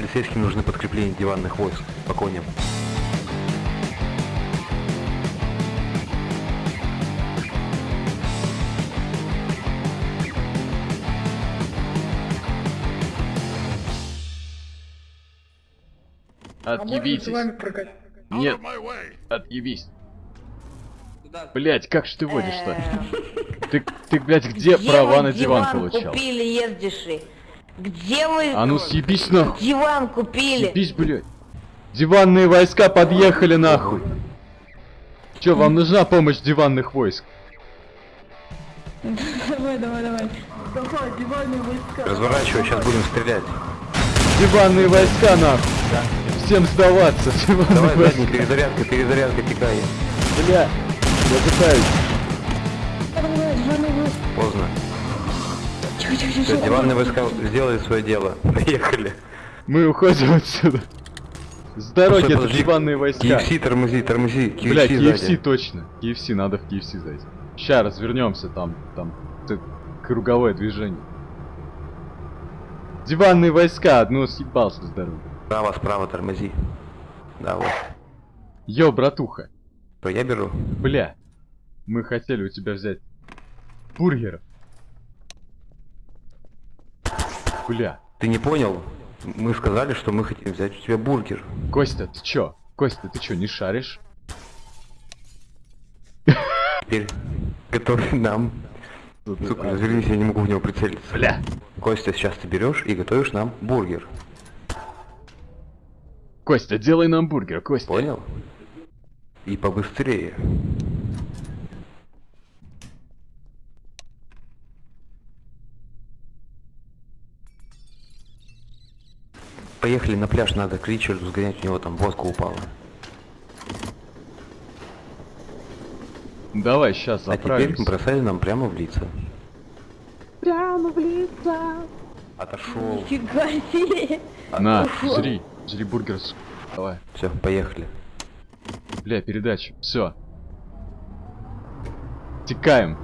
Полицейским нужны подкрепления диванных войск. По коням. А Отъебитесь. прокатить? Нет, отъебись. Блять, как ж ты водишь-то? Ты, ты, блядь, где, Где права на диван, диван получал? купили, ездиши? Где вы А ну съебись нахуй. диван купили? Съебись, блядь. Диванные войска подъехали нахуй. Чё, вам нужна помощь диванных войск? Давай, давай, давай. Давай, диванные войска. Разворачивай, сейчас будем стрелять. Диванные войска нахуй. Всем сдаваться, диванные Давай, войска. задний, перезарядка, перезарядка, текай. Бля, я пытаюсь. Давай, давай, диванные войска. Поздно. Все, тихо. диванные войска сделали свое дело. Поехали. Мы уходим отсюда. С дороги это диванные войска. KFC, тормози, тормози. KFC Бля, KFC сзади. точно. KFC, надо в KFC зайти. Ща развернемся, там, там, т- круговое движение. Диванные войска, одну съебался с дороги. Справа, справа тормози. Да, вот. Йо, братуха, Что, я беру? бля, мы хотели у тебя взять бургеров. Бля, Ты не понял? Мы сказали, что мы хотим взять у тебя бургер. Костя, ты чё? Костя, ты чё, не шаришь? Теперь готовь нам. Сука, А, развернись, я не могу в него прицелиться. Бля. Костя, сейчас ты берешь и готовишь нам бургер. Костя, делай нам бургер, Костя. Понял? И побыстрее. Поехали на пляж, надо к Ричарду сгонять, у него там водка упала. Давай, сейчас А теперь заправимся. бросали нам прямо в лица. Прямо в лица. Отошел. Фига себе. На, жри, жри бургер. Давай. Все, поехали. Бля, передача. Все. Текаем.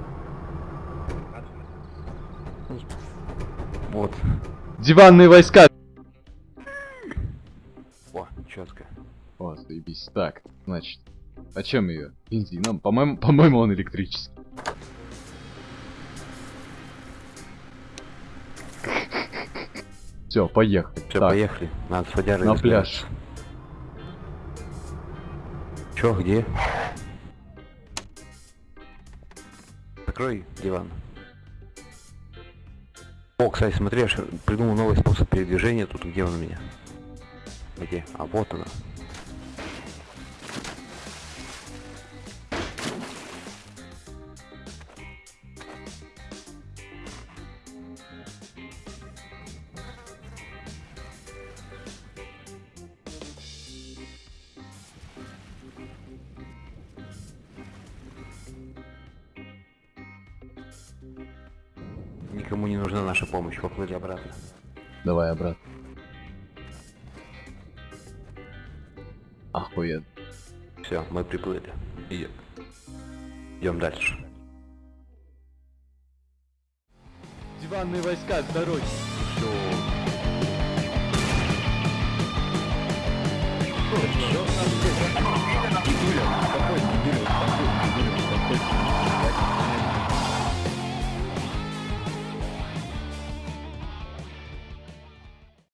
Вот. Диванные войска. О, заебись. Так, значит. А чем ее? Бензином? По-моему, по-моему, он электрический. Все, поехали. Все, Так, поехали. Надо с водярой на пляж. Чё, где? Закрой диван. О, кстати, смотри, я придумал новый способ передвижения. Тут где он у меня? Где? А вот она. Никому не нужна наша помощь. Поплыли обратно. Давай обратно. Охуенно. Все, мы приплыли. Идем. Идем дальше. Диванные войска с дороги. Все.